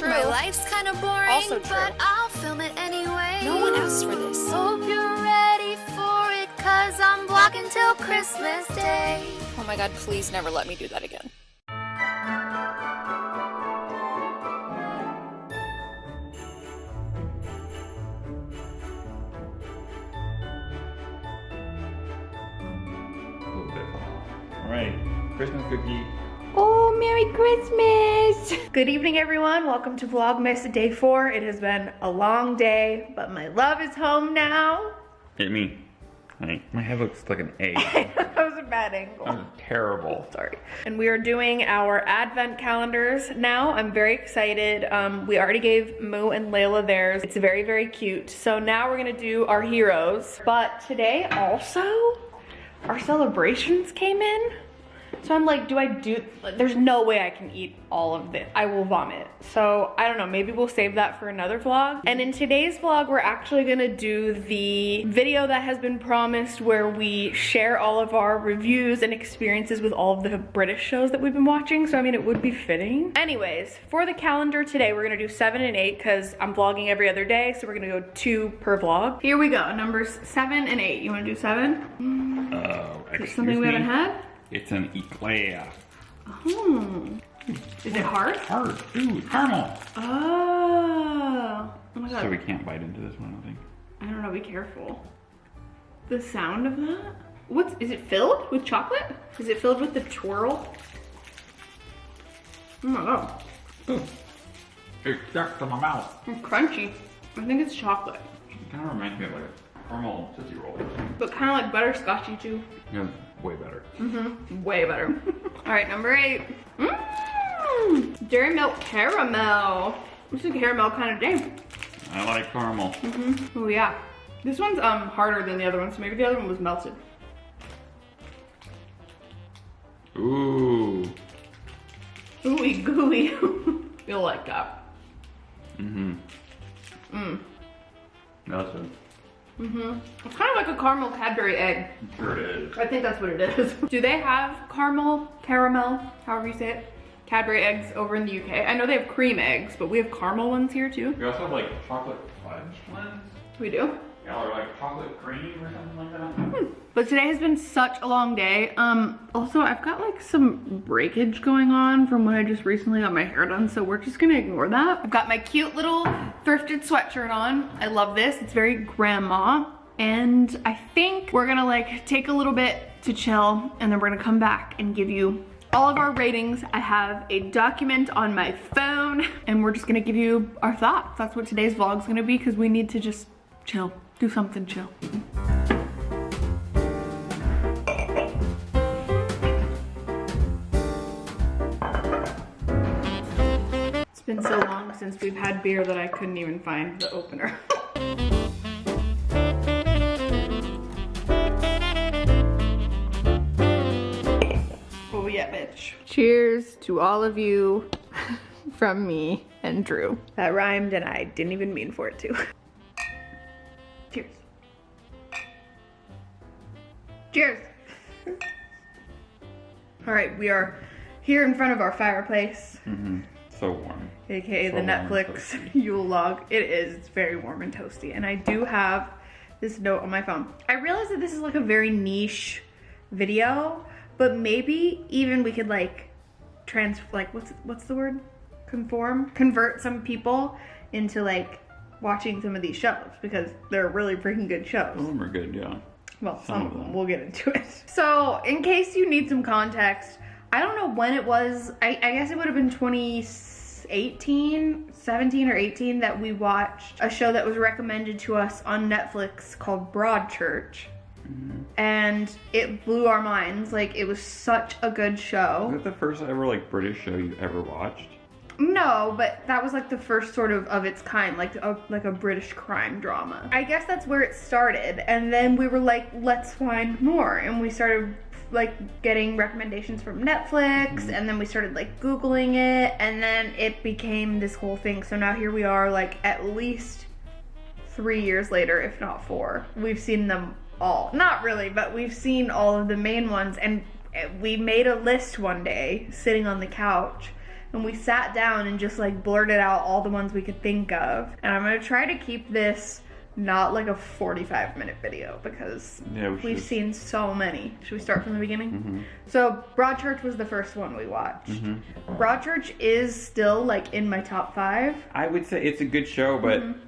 true. My life's kind of boring, Also true. but I'll film it anyway. No one asked for this. Hope you're ready for it, cause I'm vlogging till Christmas Day. Oh my god, please never let me do that again. A little bit. All right, Christmas cookie. Merry Christmas! Good evening, everyone. Welcome to Vlogmas Day 4. It has been a long day, but my love is home now. Hit me. Hey, my head looks like an egg. that was a bad angle. That was terrible. Sorry. And we are doing our advent calendars now. I'm very excited. Um, we already gave Moo and Layla theirs. It's very, very cute. So now we're gonna do our heroes. But today also, our celebrations came in. So I'm like, do I do, there's no way I can eat all of this. I will vomit. So I don't know, maybe we'll save that for another vlog. And in today's vlog, we're actually gonna do the video that has been promised where we share all of our reviews and experiences with all of the British shows that we've been watching. So I mean, it would be fitting. Anyways, for the calendar today, we're gonna do seven and eight because I'm vlogging every other day. So we're gonna go two per vlog. Here we go, numbers seven and eight. You wanna do seven? Oh, Is it something we me. haven't had? It's an eclair. Hmm. Is it hard? Hard. Ooh, caramel. Oh. Oh my god. So we can't bite into this one, I think. I don't know, be careful. The sound of that? What's, is it filled with chocolate? Is it filled with the twirl? Oh my god, Ooh. It stuck to my mouth. it's crunchy. I think it's chocolate, It kind of reminds me of like a caramel Tootsie Roll. but kind of like butterscotchy too. Yeah, way better. Mm-hmm, way better. All right, number eight. Mmm, Dairy Milk Caramel. This is a caramel kind of day. I like caramel. Mhm. Oh yeah. This one's um harder than the other one, so maybe the other one was melted. Ooh. Ooey gooey. Feel like that. Mm-hmm. Mmm. That's it. Mm-hmm. It's kind of like a caramel Cadbury egg. Sure it is. I think that's what it is. Do they have caramel, caramel, however you say it, Cadbury eggs over in the UK? I know they have cream eggs, but we have caramel ones here too. We also have like chocolate fudge ones. We do. Or like chocolate cream or something like that. But today has been such a long day. Um, also I've got like some breakage going on from when I just recently got my hair done, so we're just gonna ignore that. I've got my cute little thrifted sweatshirt on. I love this, it's very grandma. And I think we're gonna like take a little bit to chill and then we're gonna come back and give you all of our ratings. I have a document on my phone and we're just gonna give you our thoughts. That's what today's vlog's gonna be because we need to just chill, do something chill. It's been so long since we've had beer that I couldn't even find the opener. oh yeah, bitch. Cheers to all of you from me and Drew. That rhymed and I didn't even mean for it to. Cheers. All right, we are here in front of our fireplace Mm-hmm. So warm. aka So the Netflix. Yule log. It is. It's very warm and toasty. And I do have this note on my phone. I realize that this is like a very niche video, but maybe even we could like trans like what's what's the word? Conform? Convert some people into like watching some of these shows because they're really freaking good shows. Some of them are good, yeah. Well, Some some of them. We'll get into it. So, in case you need some context, I don't know when it was. I, I guess it would have been 2018, 17 or 18 that we watched a show that was recommended to us on Netflix called Broadchurch. Mm-hmm. And it blew our minds. Like, it was such a good show. Is it the first ever like British show you ever watched? No, but that was like the first sort of of its kind, like a like a British crime drama. I guess that's where it started, and then we were like, let's find more, and we started like getting recommendations from Netflix, mm-hmm. and then we started like googling it, and then it became this whole thing. So now here we are, like at least three years later, if not four. We've seen them all. Not really, but we've seen all of the main ones, and eh, we made a list one day sitting on the couch and we sat down and just like blurted out all the ones we could think of. And I'm gonna try to keep this not like a 45 minute video because Yeah, we we've. Mm-hmm. seen so many. Should we start from the beginning? So Broadchurch was the first one we watched. Mm-hmm. Broadchurch is still like in my top five. I would say it's a good show, but Mm-hmm.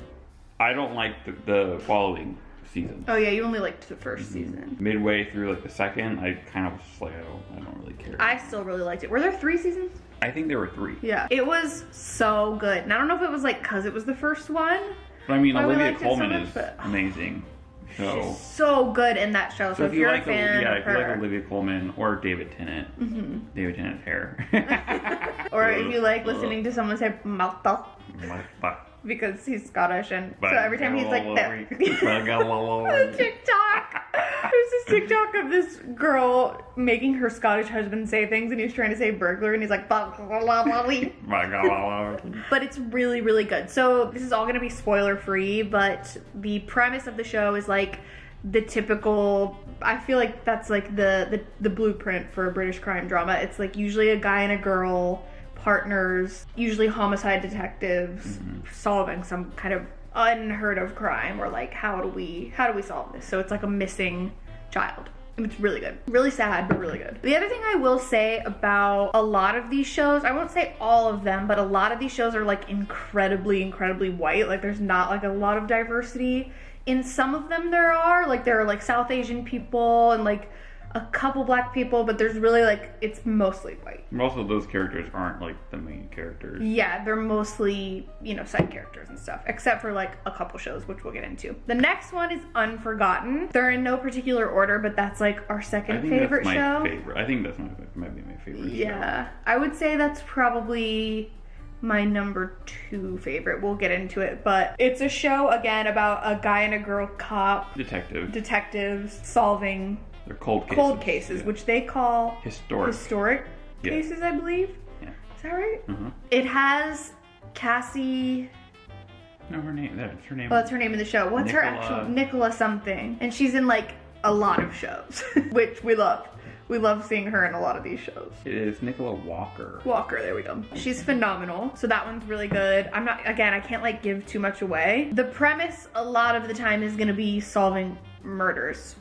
I don't like the, the following season. Oh yeah, you only liked the 1st Mm-hmm. season. Midway through like the second, I kind of was just like, I don't, I don't really care. I still really liked it. Were there three seasons? I think there were three. Yeah. It was so good. And I don't know if it was like because it was the first one. But I mean, Olivia it so Colman much, is but- amazing. So, She's so good in that show. So, so if, you're like, a fan yeah, if you like Mm-hmm. Olivia Colman or David Tennant, David Tennant's hair, or if you like listening to someone say fuck. Because he's Scottish, and so every time he's like that. TikTok. There's this TikTok of this girl making her Scottish husband say things, and he's trying to say burglar, and he's like, "Blah, blah, blah, blah, blah." My God. but it's really, really good. So this is all gonna be spoiler free, but the premise of the show is like the typical. I feel like that's like the the, the blueprint for a British crime drama. It's like usually a guy and a girl partners, usually homicide detectives, mm-hmm. solving some kind of unheard of crime or like how do we how do we solve this? So it's like a missing child. It's really good. Really sad, but really good. The other thing I will say about a lot of these shows, I won't say all of them, but a lot of these shows are like incredibly, incredibly white. Like there's not like a lot of diversity. In some of them there are, like there are like South Asian people and like a couple black people, but there's really like it's mostly white. Most of those characters aren't like the main characters. Yeah, they're mostly, you know, side characters and stuff, except for like a couple shows, which we'll get into. The next one is Unforgotten. They're in no particular order, but that's like our I second think favorite that's my show. favorite. I think that's my might be my favorite. Yeah, I would say that's probably my number two favorite. We'll get into it, but it's a show again about a guy and a girl cop show. Detective. detectives solving They're cold cases. cold cases, Yeah. which they call historic. historic Yeah. cases, I believe. Yeah. Is that right? Mhm. It has Cassie. No, her name. That's her name. Well, that's her name in the show. What's her actual Nicola something? And she's in like a lot of shows, which we love. We love seeing her in a lot of these shows. It is Nicola Walker. Walker, there we go. She's phenomenal. So that one's really good. I'm not again, I can't like give too much away. The premise a lot of the time is gonna be solving murders.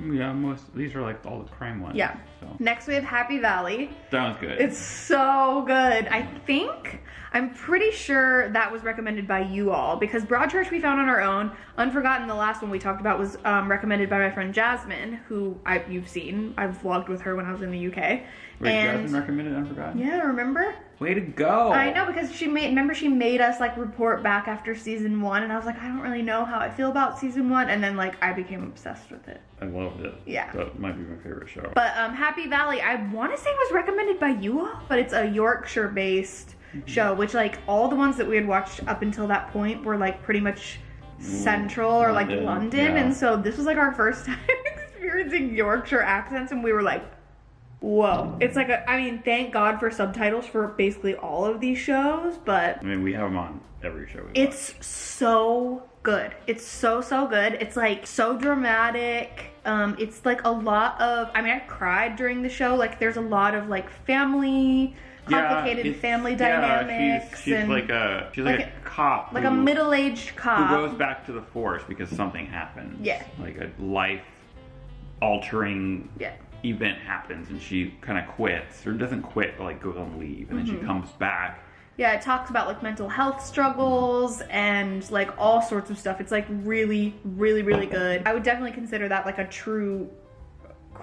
Yeah, most these are like all the crime ones. Yeah. So Next we have Happy Valley. that was good. It's so good. I think I'm pretty sure that was recommended by you all because Broadchurch we found on our own. Unforgotten, the last one we talked about was um, recommended by my friend Jasmine, who I, you've seen. I've vlogged with her when I was in the UK. Wait, and Jasmine recommended Unforgotten. yeah, remember? Way to go! I know because she made. Remember, she made us like report back after season one, and I was like, I don't really know how I feel about season one, and then like I became obsessed with it. I loved it. Yeah. That might be my favorite show. But um, Happy Valley, I want to say was recommended by you all, but it's a Yorkshire-based show, which like all the ones that we had watched up until that point were like pretty much central or like London, London, yeah. and so this was like our first time experiencing Yorkshire accents, and we were like, whoa! It's like a, I mean, thank God for subtitles for basically all of these shows, but I mean, we have them on every show. We it's so good. It's so so good. It's like so dramatic. Um, it's like a lot of. I mean, I cried during the show. Like, there's a lot of like family, complicated it's- family yeah, dynamics, she's, she's and like a she's like, like a, cop, like a middle-aged cop who goes back to the force because something happens. Yeah. like a life altering yeah, event happens, and she kind of quits or doesn't quit, but like goes on leave, and then Mm-hmm. she comes back. yeah. It talks about like mental health struggles and like all sorts of stuff. It's like really, really, really good. I would definitely consider that like a true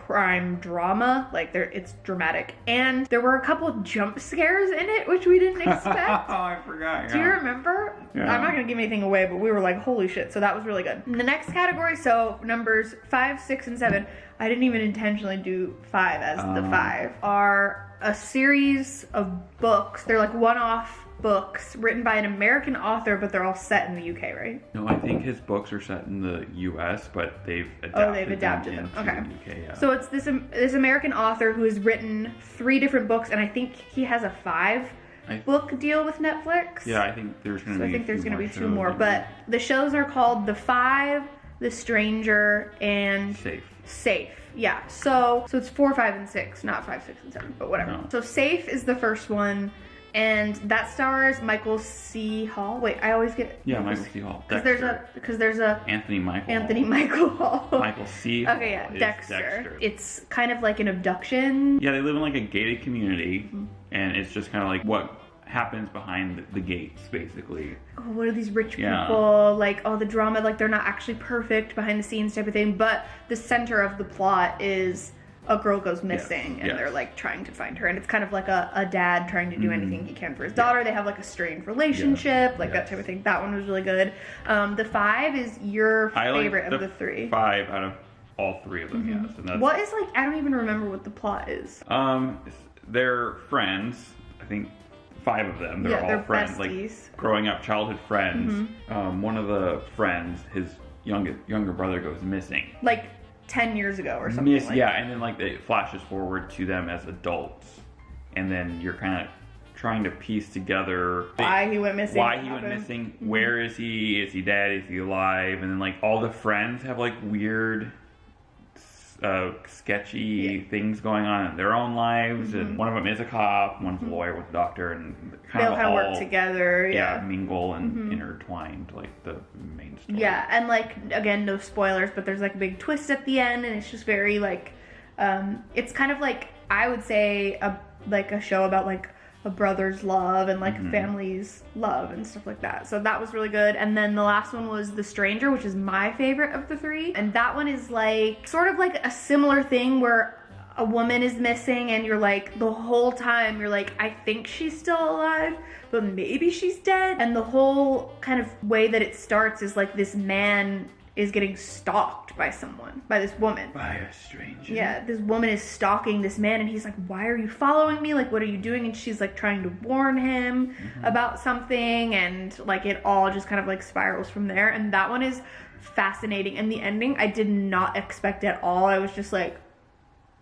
crime drama. Like there, it's dramatic, and there were a couple jump scares in it, which we didn't expect. oh. I forgot. Do you remember? Yeah. I'm not gonna give anything away, but we were like, holy shit. So that was really good. The next category, so numbers five, six, and seven. I didn't even intentionally do five as the Um. five. Are a series of books. They're like one-off books written by an American author, but they're all set in the UK, right? No, I think his books are set in the U.S., but they've adapted, Oh, they've adapted them. into Okay. the UK. Yeah. So it's this um, this American author who has written three different books, and I think he has a five I- book deal with Netflix. yeah, I think there's gonna So be. I think there's going to be two more, but the shows are called The Five, The Stranger, and safe. Safe. Yeah. So so it's four, five, and six, not five, six, and seven, but whatever. No. So Safe is the first one. And that stars Michael C. Hall. Wait, I always get Yeah, Michael C. Hall. because there's a because there's a Anthony Michael. Anthony Michael Hall. Michael C. Hall Okay, yeah, is Dexter. It's kind of like an abduction. Yeah, they live in like a gated community, Mm-hmm. and it's just kind of like what happens behind the, the gates, basically. oh, what are these rich Yeah. people like all the drama like they're not actually perfect behind the scenes type of thing but the center of the plot is a girl goes missing and yes. they're like trying to find her and it's kind of like a, a dad trying to do anything he can for his daughter they have like a strained relationship like that type of thing that one was really good um the five is your I like favorite of the three Five out of all three of them, yes. And that's, what is like i don't even remember what the plot is Um, they're friends. I think five of them. They're Yeah, all they're friends, besties. like growing up childhood friends. Mm-hmm. Um, one of the friends, his younger younger brother, goes missing. like 10 years ago or something Miss, like yeah, and then like it flashes forward to them as adults, and then you're kind of trying to piece together why he went missing why he went happened. missing, mm-hmm. where is he, is he dead, is he alive, and then like all the friends have like weird, uh, sketchy things going on in their own lives, and one of them is a cop, one's a lawyer with a doctor, and kind Mm-hmm. they'll of kind of all work together yeah, yeah Mm-hmm. mingle and intertwined like the main story. Yeah, and like again, no spoilers, but there's like a big twist at the end, and it's just very like, um, it's kind of like I would say a like a show about like a brother's love and like a mm-hmm. family's love and stuff like that. So that was really good. And then the last one was The Stranger, which is my favorite of the three, and that one is like sort of like a similar thing where a woman is missing and you're like the whole time you're like I think she's still alive but maybe she's dead and the whole kind of way that it starts is like this man is getting stalked by someone by this woman by a stranger. yeah this woman is stalking this man and he's like why are you following me like what are you doing and she's like trying to warn him mm-hmm. about something and like it all just kind of like spirals from there and that one is fascinating and the ending I did not expect at all I was just like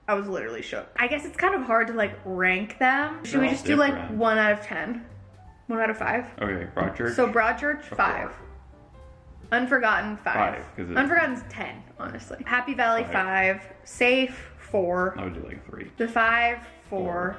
I was literally shook. I guess it's kind of hard to like rank them. Should They're we just do like one out of ten? One out of five? Okay, Broadchurch. So Broadchurch, five. Unforgotten, five. Five, 'cause Unforgotten's ten, honestly. Happy Valley, Five. five. Safe, four. I would do like three. The five, four.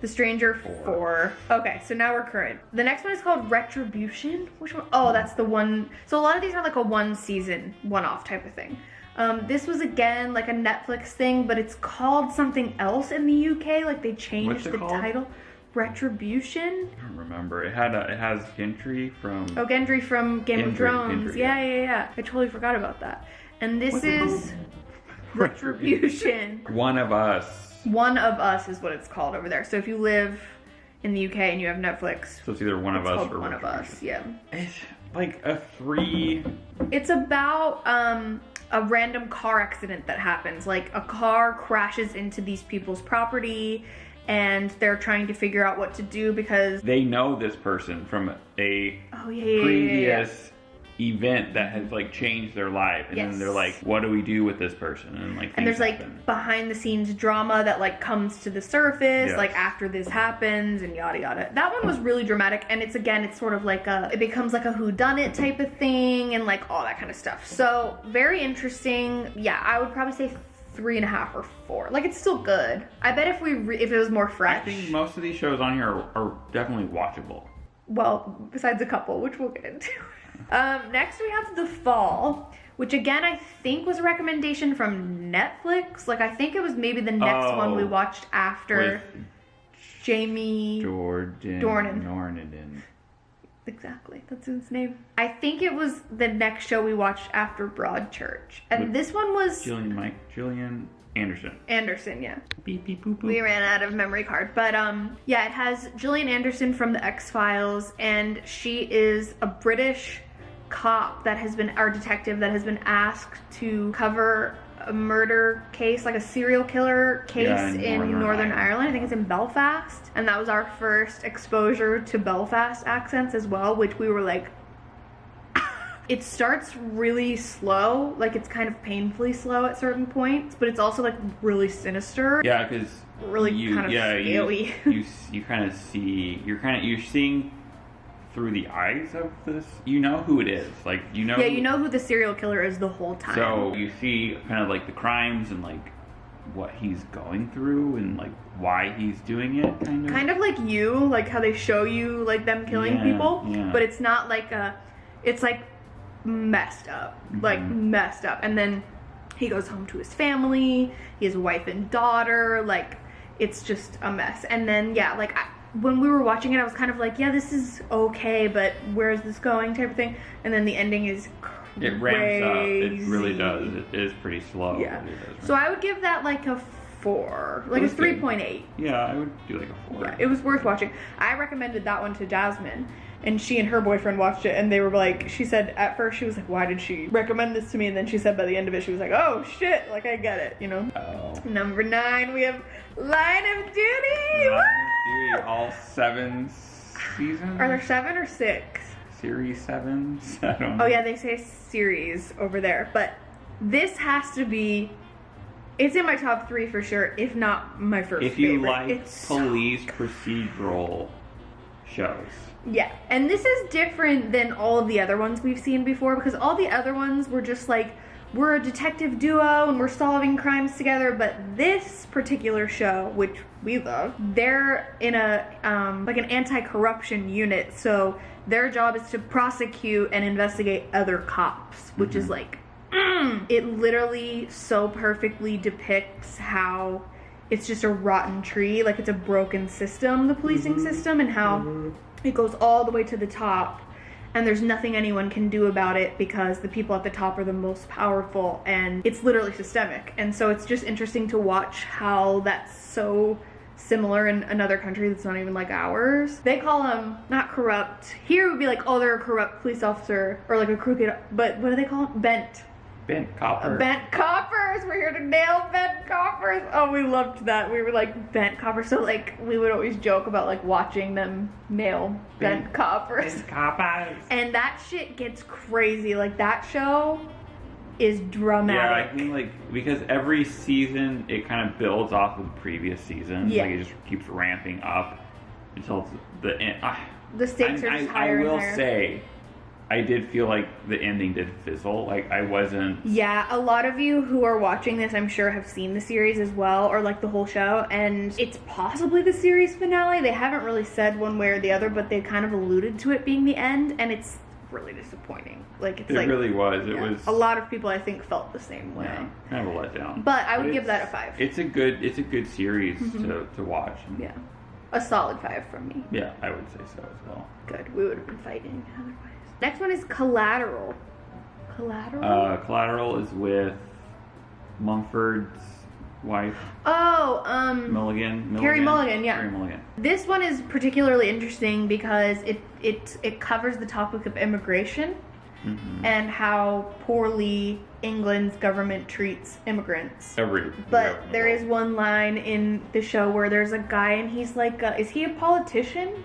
The Stranger, four. Okay, so now we're current. The next one is called Retribution. Which one? Oh, that's the one. So a lot of these are like a one season, one off type of thing. Um, this was again like a Netflix thing, but it's called something else in the UK. Like they changed it the called? title. Retribution. I don't remember. It had a, it has Gentry from. Oh, Gendry from Game of Gendry, Thrones. Gendry, yeah, yeah. yeah, yeah. I totally forgot about that. And this What's is Retribution. One of Us. One of Us is what it's called over there. So if you live in the UK and you have Netflix, So it's either One of Us or One of Us. Yeah. It's like a three. It's about um a random car accident that happens. Like a car crashes into these people's property and they're trying to figure out what to do because They know this person from a oh yeah, yeah, yeah, yeah, previous event that has like changed their life, and Yes. then they're like, "What do we do with this person?" And like, and there's like behind the scenes drama that like comes to the surface Yes. like after this happens and yada yada that one was really dramatic and it's again it's sort of like a it becomes like a who done it type of thing and like all that kind of stuff so very interesting yeah i would probably say three and a half or four like it's still good i bet if we re- if it was more fresh. I think most of these shows on here are, are definitely watchable. well, besides a couple, which we'll get into. um, next, we have The Fall, which again I think was a recommendation from Netflix. Like I think it was maybe the next one we Oh. watched after Jamie. Jordan Dornan. Dornan. Exactly, that's his name. I think it was the next show we watched after Broadchurch, and With this one was Gillian Mike Gillian Anderson. Anderson. Yeah. Beep beep boop boop. We ran out of memory card, but um, yeah, it has Gillian Anderson from the X Files, and she is a British cop that has been our detective that has been asked to cover a murder case, like a serial killer case Yeah, in in Northern Northern Ireland. Ireland. I think it's in Belfast, and that was our first exposure to Belfast accents as well, which we were like. It starts really slow, like it's kind of painfully slow at certain points, but it's also like really sinister. Yeah, because Really you, kind of yeah, scaly. You, you you kind of see you're kind of you're seeing through the eyes of this. You know who it is. Like you know. Yeah, you know who the serial killer is the whole time. So you see kind of like the crimes and like what he's going through and like why he's doing it kind of kind of like you, like how they show you like them killing Yeah, people, yeah. but it's not like a, it's like messed up, like Mhm. messed up. And then he goes home to his family, he has wife and daughter, like it's just a mess. And then yeah, like I, when we were watching it, I was kind of like, yeah, this is okay, but where's this going, type of thing. And then the ending is crazy. it ramps up it really does it is pretty slow Yeah. So I would give that like a four, like a three point eight. yeah i would do like a four Yeah, it was worth watching. I recommended that one to Jasmine, and she and her boyfriend watched it, and they were like, she said at first she was like, why did she recommend this to me? And then she said by the end of it, she was like, oh shit, like I get it, you know. oh Number nine, we have Line of Duty. All seven seasons Are there seven or six? series sevens i don't oh, know Oh yeah, they say series over there, but this has to be. It's in my top three for sure, if not my first. if you favorite. like It's so police procedural shows Yeah, and this is different than all of the other ones we've seen before because all the other ones were just like we're a detective duo and we're solving crimes together, but this particular show, which we love, they're in a um, like an anti-corruption unit, so their job is to prosecute and investigate other cops, which is like mm, it literally so perfectly depicts how it's just a rotten tree, like it's a broken system, the policing system, and how it goes all the way to the top, and there's nothing anyone can do about it because the people at the top are the most powerful, and it's literally systemic. And so it's just interesting to watch how that's so similar in another country that's not even like ours. They call them not corrupt. Here it would be like, oh, they're a corrupt police officer or like a crooked, but what do they call them? Bent. Bent copper Bent coppers. We're here to nail bent coppers. Oh, we loved that. We were like bent coppers. So like we would always joke about like watching them nail bent, Bent- coppers. bent coppers And that shit gets crazy. Like that show is dramatic. Yeah, I think like because every season it kind of builds off of the previous season. Yeah. Like it just keeps ramping up until the end. Ah, the stakes I, are I- higher I will higher. say, I did feel like the ending did fizzle. Like I wasn't. Yeah, a lot of you who are watching this, I'm sure, have seen the series as well, or like the whole show, and it's possibly the series finale. They haven't really said one way or the other, but they kind of alluded to it being the end, and it's really disappointing. Like it's It like really was. It yeah, was a lot of people I think felt the same way. Yeah, kind of a letdown. But I would But give that a five. It's a good. It's a good series Mm-hmm. to, to watch. Yeah, a solid five from me. yeah, I would say so as well. Good. We would have been fighting otherwise. Next one is Collateral. Collateral. Uh, Collateral is with Mumford's wife, oh, um. Milligan. Carey Mulligan, yeah. Carey Mulligan. This one is particularly interesting because it it it covers the topic of immigration Mhm. and how poorly England's government treats immigrants. Every. But there is one line in the show where there's a guy and he's like, uh, is he a politician?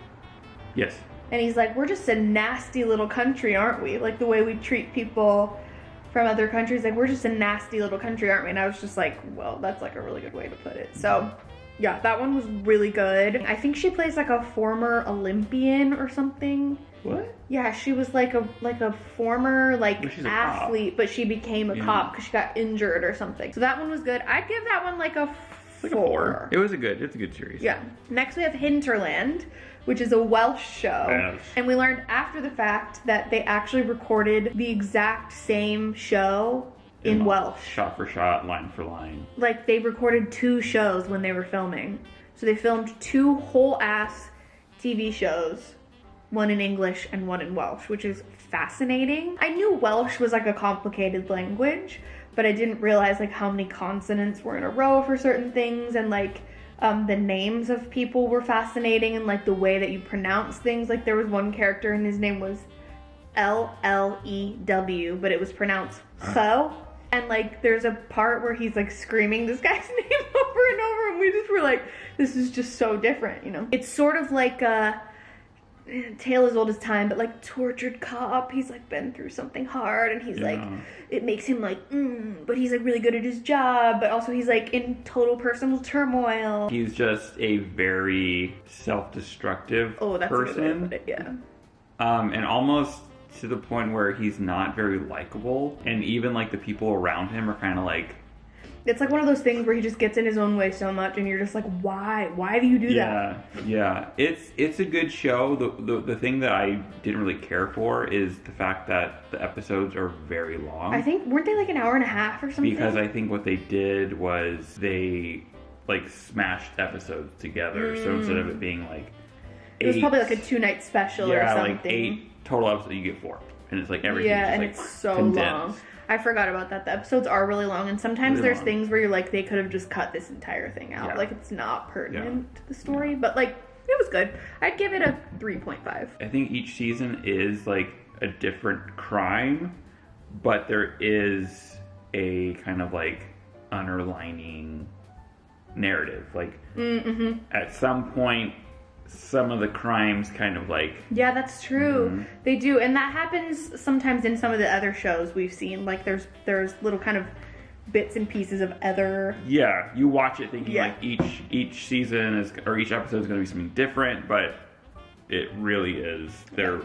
Yes. And he's like, we're just a nasty little country, aren't we? Like the way we treat people from other countries, like we're just a nasty little country, aren't we? And I was just like, well, that's like a really good way to put it. So, yeah, that one was really good. I think she plays like a former Olympian or something. What? Yeah, she was like a like a former like cop. athlete, but she became a Yeah. cop because she got injured or something. So that one was good. I'd give that one like a Like a four. It was a good. It's a good series. yeah. Next we have Hinterland, which is a Welsh show. Yes. And we learned after the fact that they actually recorded the exact same show in Welsh. Shot for shot, line for line. Like they recorded two shows when they were filming. So they filmed two whole ass TV shows, one in English and one in Welsh, which is fascinating. I knew Welsh was like a complicated language, but I didn't realize like how many consonants were in a row for certain things and like um, the names of people were fascinating and like the way that you pronounce things. Like there was one character and his name was L L E W, but it was pronounced so. And like there's a part where he's like screaming this guy's name over and over, and we just were like, this is just so different, you know? It's sort of like a tale as old as time, but like tortured cop. He's like been through something hard, and he's like, it makes him like, mm, but he's like really good at his job, but also he's like in total personal turmoil. He's just a very self-destructive Oh, that's a good way to person, it, yeah. um, and almost to the point where he's not very likable, and even like the people around him are kind of like It's like one of those things where he just gets in his own way so much, and you're just like, why? Why do you do that? Yeah, yeah. It's it's a good show. The, the the thing that I didn't really care for is the fact that the episodes are very long. I think weren't they like an hour and a half or something? because I think what they did was they like smashed episodes together. So mm. instead of it being like it was probably like a two night special or yeah, something. like eight total episodes, you get four, and it's like everything. yeah, and like, it's so condensed. long. I forgot about that. The episodes are really long, and sometimes Really there's long. things where you're like, they could have just cut this entire thing out. Yeah. Like it's not pertinent to the story, but like it was good. I'd give it a three point five. I think each season is like a different crime, but there is a kind of like underlining narrative. Like Mm-hmm. at some point, some of the crimes kind of like Yeah, that's true. Mm-hmm. They do, and that happens sometimes in some of the other shows we've seen. Like there's there's little kind of bits and pieces of other. yeah, you watch it thinking Yeah. like each each season is or each episode is going to be something different, but it really is they're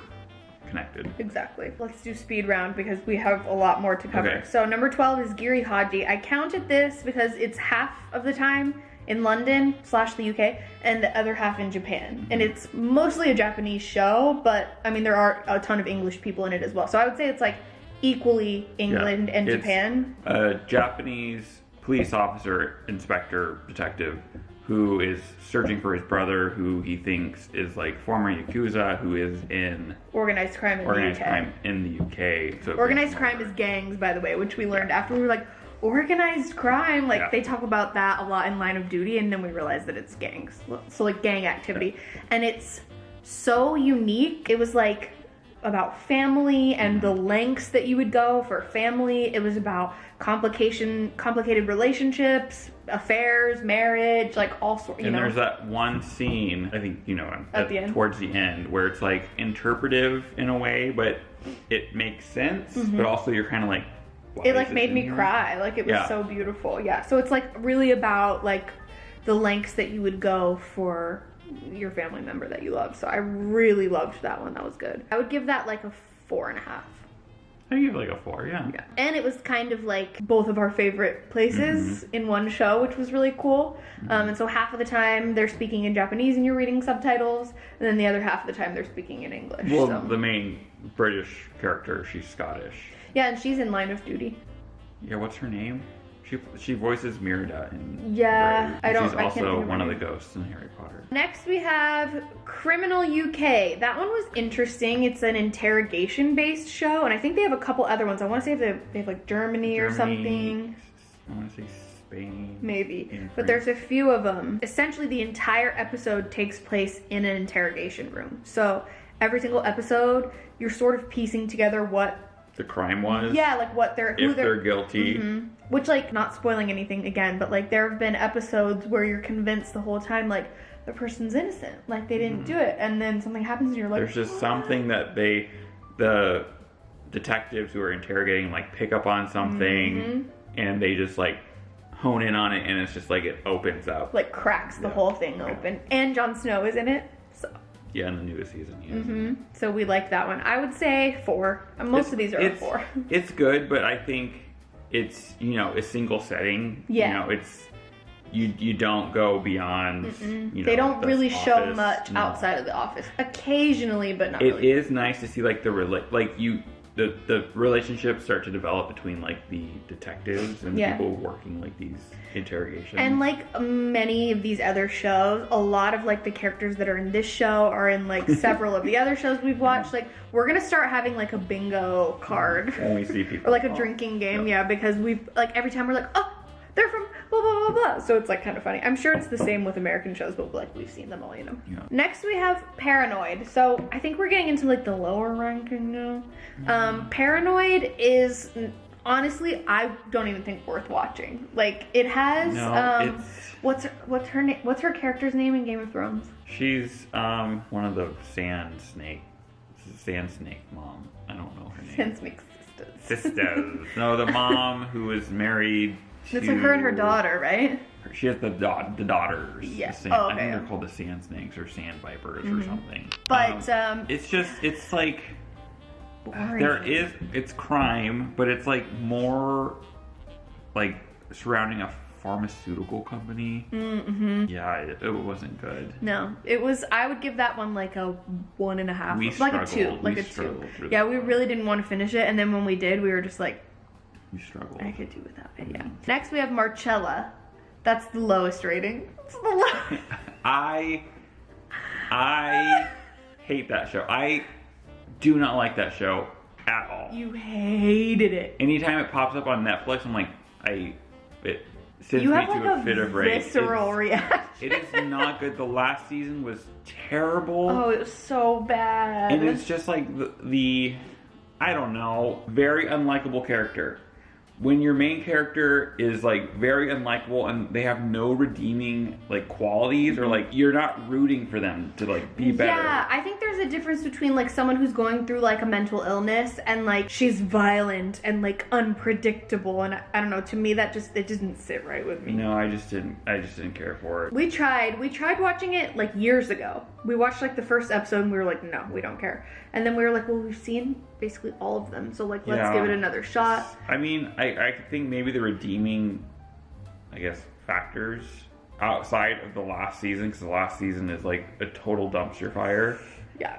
connected. Exactly. Let's do speed round because we have a lot more to cover. Okay. So number twelve is Giri Haji. I counted this because it's half of the time in London slash the UK and the other half in Japan. And hmm. it's mostly a Japanese show, but I mean there are a ton of English people in it as well. So I would say it's like equally England and Japan. A Japanese police officer, inspector, detective who is searching for his brother who he thinks is like former Yakuza who is in Organized crime in organized the UK. crime in the UK. So Organized crime is gangs, by the way, which we learned after we were like, organized crime. Like Yeah. they talk about that a lot in Line of Duty, and then we realized that it's gangs. So like gang activity, and it's so unique. It was like about family and the Mm-hmm. lengths that you would go for family. It was about complication, complicated relationships, affairs, marriage, like all sorts. And know, there's that one scene, I think you know, At the end? towards the end, where it's like interpretive in a way, but it makes sense. But also, you're kind of like, why Mm-hmm. it like made me here? cry like it was Yeah. so beautiful yeah so it's like really about like the lengths that you would go for your family member that you love so i really loved that one that was good i would give that like a four and a half I give it like a four, yeah. yeah and it was kind of like both of our favorite places Mm-hmm. in one show which was really cool um, and so half of the time they're speaking in japanese and you're reading subtitles and then the other half of the time they're speaking in english Well, so. the main British character, she's Scottish. Yeah and she's in line of duty Yeah, what's her name? She she voices Merida in Yeah, Brave. I don't- She's also think of her one of the ghosts in Harry Potter. Next, we have Criminal UK. That one was interesting. It's an interrogation based show, and I think they have a couple other ones. I want to say they have, they have like Germany, or something. I want to say Spain. Maybe. But there's a few of them. Essentially, the entire episode takes place in an interrogation room. So every single episode, you're sort of piecing together what, the crime was. yeah, like what they're, who If they're, they're guilty, Mhm. Which, like, not spoiling anything again, but like, there have been episodes where you're convinced the whole time, like, the person's innocent, like they didn't do it, and then something happens, and you're like, Mm-hmm. there's just something that they, the detectives who are interrogating, like pick up on something, Mm-hmm. and they just like hone in on it, and it's just like it opens up. like cracks the Yeah. whole thing open. And Jon Snow is in it, Yeah, in the newest season. Is. mhm. so we like that one. I would say four. Most It's- of these are a it's, four. It's good, but I think it's you know a single setting. Yeah. You know, it's you you don't go beyond. You know, they don't the really show much no. outside of the office. Occasionally, but not It really. is nice to see like the rela- like you the the relationships start to develop between like the detectives and Yeah. people working like these interrogations. And like many of these other shows, a lot of like the characters that are in this show are in like several of the other shows we've watched. Like we're gonna start having like a bingo card. when we see people or like a drinking game, Yeah. yeah, because we've like every time we're like, oh, they're from blah blah blah blah. So it's like kind of funny. I'm sure it's the same with American shows, but like we've seen them all, you know. Yeah. Next we have Paranoid. So I think we're getting into like the lower ranking now. Um, Paranoid is honestly I don't even think worth watching. Like it has No, um, what's what's her name? What's her character's name in Game of Thrones? she's um one of the sand snake sand snake mom. I don't know her name. Sand snake sisters. Sisters. no, the mom who was married. To, It's like her and her daughter, right? She has the da- the daughters. Yeah. The sand, Oh, I think they're called the sand snakes or sand vipers Mhm. or something. But Um, um, it's just it's like boring. there is it's crime, but it's like more like surrounding a pharmaceutical company. Mm-hmm. Yeah, it, it wasn't good. No, it was. I would give that one like a one and a half, We like a two, like We a two. Yeah, we really didn't want to finish it, and then when we did, we were just like, We struggled. I could do without it. Yeah. Next, we have Marcella. That's the lowest rating. It's the lowest. I I hate that show. I do not like that show at all. you hated it. Anytime it pops up on Netflix, I'm like, I it sends You me have to like a, a fit of rage. visceral It's- reaction. It is not good. The last season was terrible. Oh, it was so bad. and it's just like the, the I don't know, very unlikable character. When your main character is like very unlikable and they have no redeeming like qualities or mm-hmm. like you're not rooting for them to like be better. Yeah, I think there's a difference between like someone who's going through like a mental illness and like she's violent and like unpredictable and I, I don't know, to me that just it didn't sit right with me. No, I just didn't I just didn't care for it. We tried, we tried watching it like years ago. We watched like the first episode and we were like, no, we don't care. And then we were like, well, we've seen basically all of them, so like let's Yeah. give it another shot. I mean, I, I think maybe the redeeming, I guess, factors outside of the last season, because the last season is like a total dumpster fire. Yeah.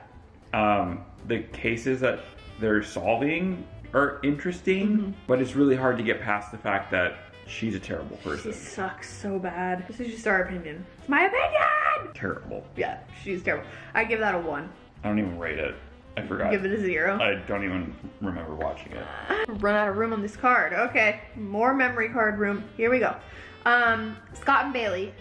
Um, the cases that they're solving are interesting, Mm-hmm. but it's really hard to get past the fact that she's a terrible She person. sucks so bad. This is just our opinion. It's my opinion! Terrible. Yeah, she's terrible. I give that a one. I don't even rate it. I forgot. Give it a zero. I don't even remember watching it. Run out of room on this card. Okay, more memory card room. Here we go. Um, Scott and Bailey,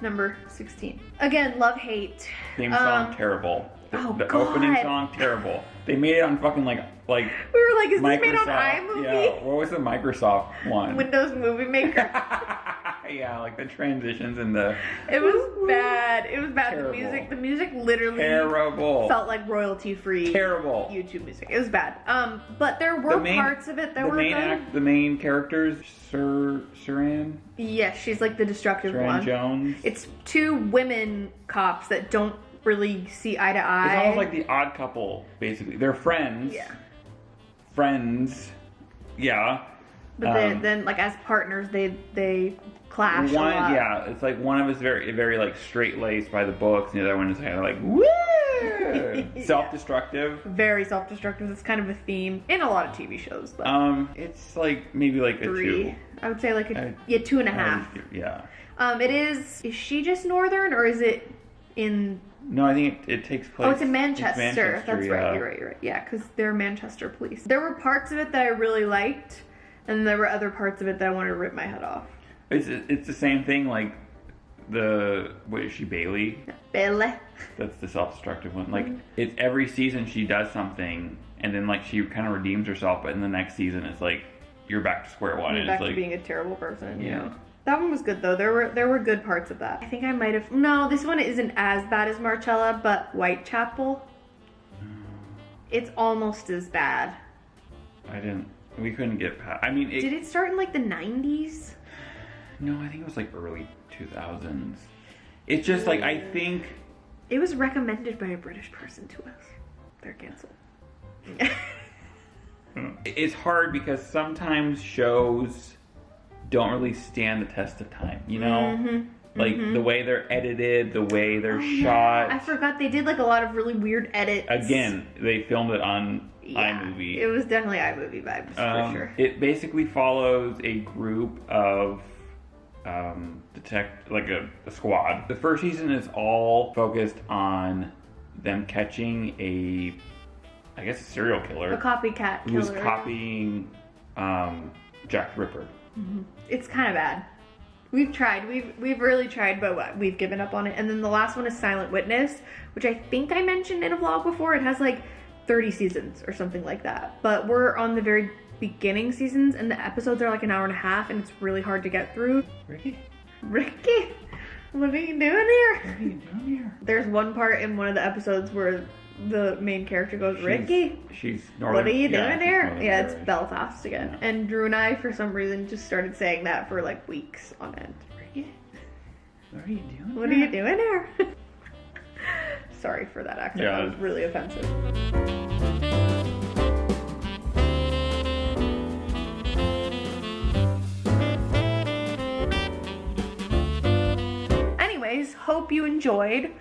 number 16. Again, love hate. Theme song Um, terrible. The, oh, the opening song terrible. They made it on fucking like like We were like, is this made on iMovie? Yeah, what was the Microsoft one? Windows Movie Maker. yeah, like the transitions and the it was bad. It was bad. Terrible. The music, the music literally terrible, felt like royalty free terrible. YouTube music. It was bad. Um, but there were The main- parts of it that the were main good. act, the main characters, Sir Saran, Yes, she's like the destructive Suranne one. Jones. It's two women cops that don't really see eye to eye. It's almost like the Odd Couple, basically. They're friends. yeah. Friends. Yeah. But Um, then, like as partners, they they clash a One, yeah, it's like one of us very, very like straight laced by the books, and the other one is kind of like woo, self-destructive. Very self-destructive. It's kind of a theme in a lot of TV shows. But Um, it's like maybe like a three, two. I would say like a I- yeah two and a half. give- Yeah. Um, it is. Is she just northern or is it in? No, I think it, it takes place. Oh, it's in Manchester. Manchester, That's yeah. right. You're right. You're right. Yeah, because they're Manchester police. There were parts of it that I really liked, and there were other parts of it that I wanted to rip my head off. It's it's the same thing. Like the what is she Bailey? Belle. That's the self-destructive one. Like Mm-hmm. it's every season she does something, and then like she kind of redeems herself, but in the next season it's like you're back to square one. You're and back it's to like being a terrible person. Yeah. Yeah. That one was good though. There were there were good parts of that. I think I might have no. This one isn't as bad as Marcella, but Whitechapel. It's almost as bad. I didn't. We couldn't get past. I mean, it, Did it start in like the '90s? No, I think it was like early 2000s. It's just like I think It was recommended by a British person to us. They're canceled. it's hard because sometimes shows don't really stand the test of time. You know, Mhm, like mhm. the way they're edited, the way they're Oh, shot. I forgot they did like a lot of really weird edits. Again, they filmed it on yeah, iMovie. It was definitely iMovie vibes Um, for sure. It basically follows a group of um, detect like a, a squad. The first season is all focused on them catching a, I guess, a serial killer A copycat who's killer. copying um, Jack Ripper. It's kind of bad. We've tried. We've we've really tried, but what- we've given up on it. And then the last one is Silent Witness, which I think I mentioned in a vlog before. It has like 30 seasons or something like that. But we're on the very beginning seasons, and the episodes are like an hour and a half, and it's really hard to get through. Ricky, Ricky, what are you doing here? what are you doing here? There's one part in one of the episodes where the main character goes, Ricky, She's, she's northern. what are you doing she's there? Yeah, it's. Belfast again. Yeah. And Drew and I, for some reason, just started saying that for like weeks on end. Ricky, what are you doing? What are you doing here? Sorry for that accent. Yeah, that was really offensive. Hope you enjoyed.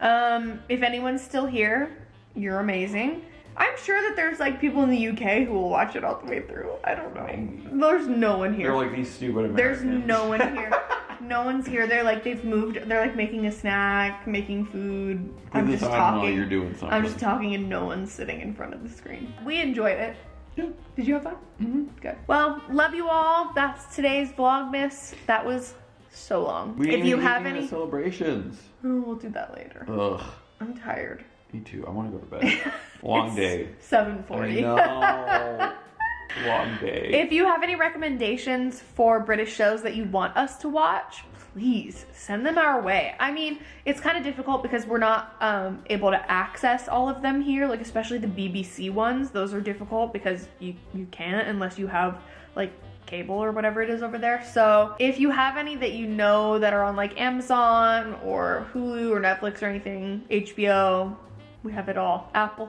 Um, if anyone's still here, you're amazing. I'm sure that there's like people in the UK who will watch it all the way through. I don't know. There's no one here. They're like these stupid Americans. There's no one here. no one's here. They're like they've moved. They're like making a snack, making food. I'm just talking. you're doing something. I'm just talking, and no one's sitting in front of the screen. We enjoyed it. Did you have fun? Mm-hmm. Good. Well, love you all. That's today's Vlogmas. That was so long. We if you have any, celebrations. Oh, we'll do that later. Ugh. I'm tired. Me too. I want to go to bed. Long day. Seven forty. Long day. If you have any recommendations for British shows that you want us to watch, please send them our way. I mean, it's kind of difficult because we're not um, able to access all of them here, like especially the BBC ones. Those are difficult because you you can't unless you have like cable or whatever it is over there. So if you have any that you know that are on like Amazon or Hulu or Netflix or anything, HBO, we have it all. Apple,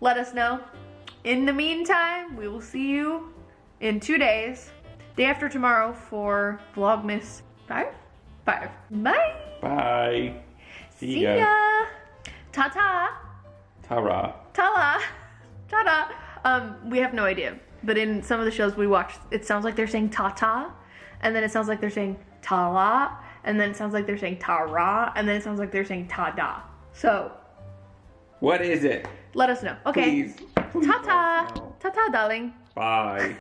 let us know. In the meantime, we will see you in two days, day after tomorrow for Vlogmas 5? 5. Bye! Bye. See, See ya. ya! Ta-ta! Tara. Ta-la! Ta-da! Um, we have no idea, but in some of the shows we watch, it sounds like they're saying ta-ta, and then it sounds like they're saying ta-la, and then it sounds like they're saying ta-ra, and then it sounds like they're saying ta-da. So, What is it? let us know. Okay. Please. Please Ta-ta! Ta-ta, darling. Bye.